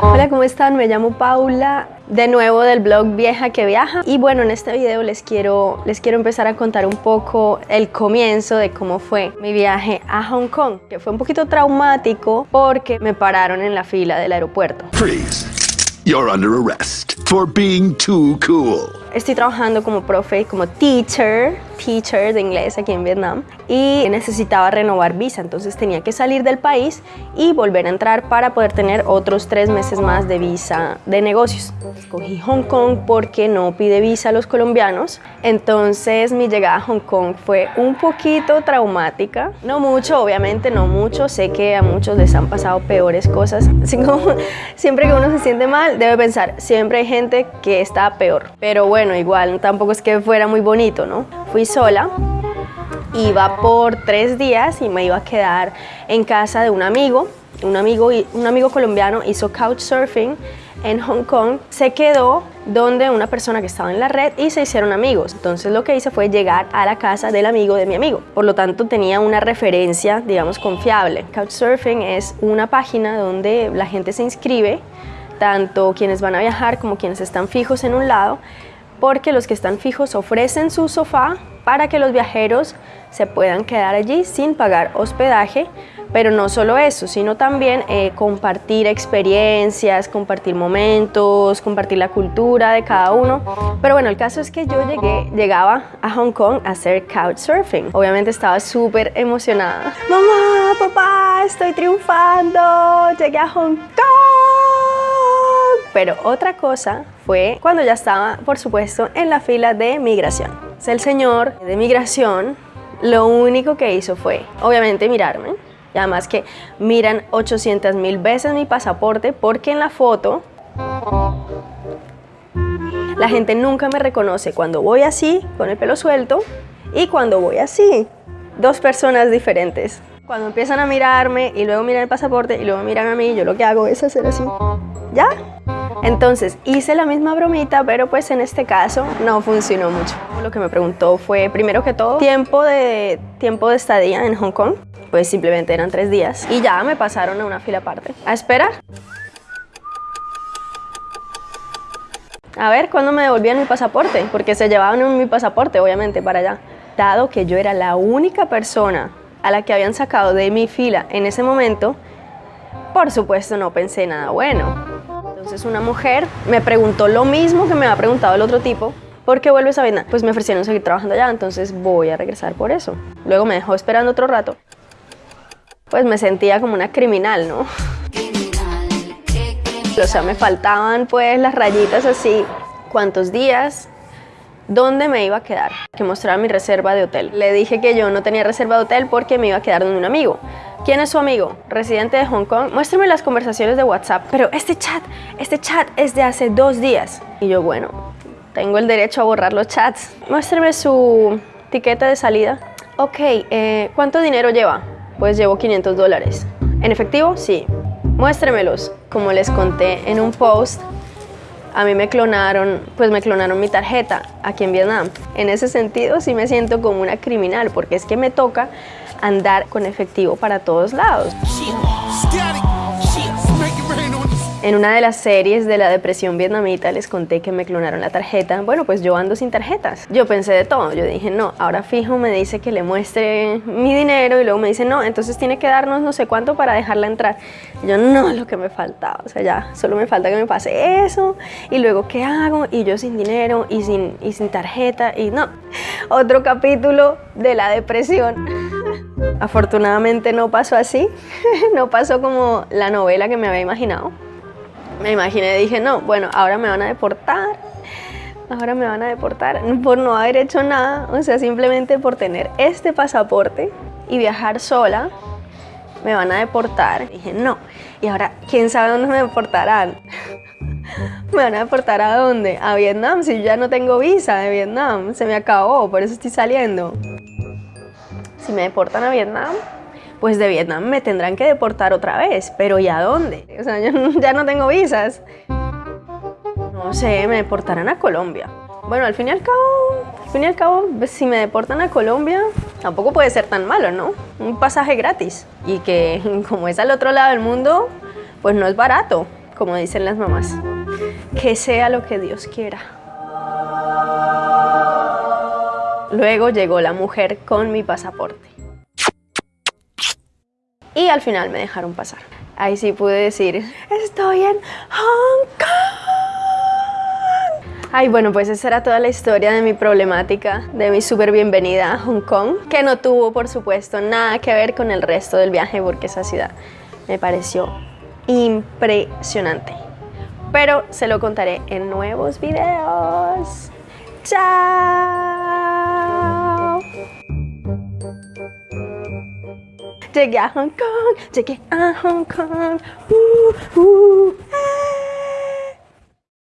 Hola, ¿cómo están? Me llamo Paula, de nuevo del blog Vieja que Viaja. Y bueno, en este video les quiero, les quiero empezar a contar un poco el comienzo de cómo fue mi viaje a Hong Kong, que fue un poquito traumático porque me pararon en la fila del aeropuerto. Freeze. You're under arrest for being too cool. Estoy trabajando como profe, como teacher, teacher de inglés aquí en Vietnam y necesitaba renovar visa, entonces tenía que salir del país y volver a entrar para poder tener otros tres meses más de visa de negocios. Escogí Hong Kong porque no pide visa a los colombianos, entonces mi llegada a Hong Kong fue un poquito traumática, no mucho, obviamente no mucho, sé que a muchos les han pasado peores cosas, siempre que uno se siente mal debe pensar, siempre hay gente que está peor, pero bueno, igual tampoco es que fuera muy bonito, ¿no? Fui sola, iba por tres días y me iba a quedar en casa de un amigo. Un amigo, un amigo colombiano hizo couchsurfing en Hong Kong, se quedó donde una persona que estaba en la red y se hicieron amigos. Entonces lo que hice fue llegar a la casa del amigo de mi amigo. Por lo tanto tenía una referencia, digamos, confiable. Couchsurfing es una página donde la gente se inscribe, tanto quienes van a viajar como quienes están fijos en un lado, porque los que están fijos ofrecen su sofá para que los viajeros se puedan quedar allí sin pagar hospedaje, pero no solo eso, sino también eh, compartir experiencias, compartir momentos, compartir la cultura de cada uno. Pero bueno, el caso es que yo llegué, llegaba a Hong Kong a hacer couchsurfing. Obviamente estaba súper emocionada. Mamá, papá, estoy triunfando, llegué a Hong Kong. Pero otra cosa fue cuando ya estaba, por supuesto, en la fila de migración. El señor de migración lo único que hizo fue, obviamente, mirarme. Y además que miran 800 mil veces mi pasaporte porque en la foto la gente nunca me reconoce cuando voy así, con el pelo suelto, y cuando voy así. Dos personas diferentes. Cuando empiezan a mirarme y luego miran el pasaporte y luego miran a mí, yo lo que hago es hacer así. ¿Ya? Entonces hice la misma bromita, pero pues en este caso no funcionó mucho. Lo que me preguntó fue, primero que todo, tiempo de, tiempo de estadía en Hong Kong. Pues simplemente eran tres días y ya me pasaron a una fila aparte. A esperar. A ver, ¿cuándo me devolvían mi pasaporte? Porque se llevaban mi pasaporte, obviamente, para allá. Dado que yo era la única persona a la que habían sacado de mi fila en ese momento, por supuesto no pensé nada bueno. Entonces una mujer me preguntó lo mismo que me había preguntado el otro tipo, ¿por qué vuelves a Vietnam? Pues me ofrecieron seguir trabajando allá, entonces voy a regresar por eso. Luego me dejó esperando otro rato. Pues me sentía como una criminal, ¿no? O sea, me faltaban pues las rayitas así, cuántos días, dónde me iba a quedar, que mostraba mi reserva de hotel. Le dije que yo no tenía reserva de hotel porque me iba a quedar con un amigo. ¿Quién es su amigo? Residente de Hong Kong. Muéstrame las conversaciones de WhatsApp. Pero este chat, este chat es de hace dos días. Y yo, bueno, tengo el derecho a borrar los chats. Muéstrame su tiquete de salida. Ok, eh, ¿cuánto dinero lleva? Pues llevo 500 dólares. ¿En efectivo? Sí. Muéstremelos. Como les conté en un post, a mí me clonaron, pues me clonaron mi tarjeta aquí en Vietnam. En ese sentido sí me siento como una criminal porque es que me toca andar con efectivo para todos lados. En una de las series de la depresión vietnamita les conté que me clonaron la tarjeta. Bueno, pues yo ando sin tarjetas. Yo pensé de todo. Yo dije, no, ahora fijo me dice que le muestre mi dinero y luego me dice, no, entonces tiene que darnos no sé cuánto para dejarla entrar. Y yo, no, lo que me faltaba. O sea, ya, solo me falta que me pase eso. Y luego, ¿qué hago? Y yo sin dinero y sin, y sin tarjeta. Y no, otro capítulo de la depresión. Afortunadamente no pasó así. no pasó como la novela que me había imaginado me imaginé, dije, no, bueno, ahora me van a deportar, ahora me van a deportar por no haber hecho nada, o sea, simplemente por tener este pasaporte y viajar sola, me van a deportar. dije, no, y ahora, ¿quién sabe dónde me deportarán? ¿Me van a deportar a dónde? A Vietnam, si yo ya no tengo visa de Vietnam, se me acabó, por eso estoy saliendo. Si me deportan a Vietnam, pues de Vietnam me tendrán que deportar otra vez, pero ¿y a dónde? O sea, yo ya no tengo visas. No sé, me deportarán a Colombia. Bueno, al fin y al cabo, al fin y al cabo, pues, si me deportan a Colombia, tampoco puede ser tan malo, ¿no? Un pasaje gratis. Y que como es al otro lado del mundo, pues no es barato. como dicen las mamás. Que sea lo que Dios quiera. Luego llegó la mujer con mi pasaporte. Y al final me dejaron pasar. Ahí sí pude decir, estoy en Hong Kong. Ay, bueno, pues esa era toda la historia de mi problemática, de mi súper bienvenida a Hong Kong, que no tuvo, por supuesto, nada que ver con el resto del viaje, porque esa ciudad me pareció impresionante. Pero se lo contaré en nuevos videos. ¡Chao! Llegué a Hong Kong, llegué a Hong Kong. Uh, uh.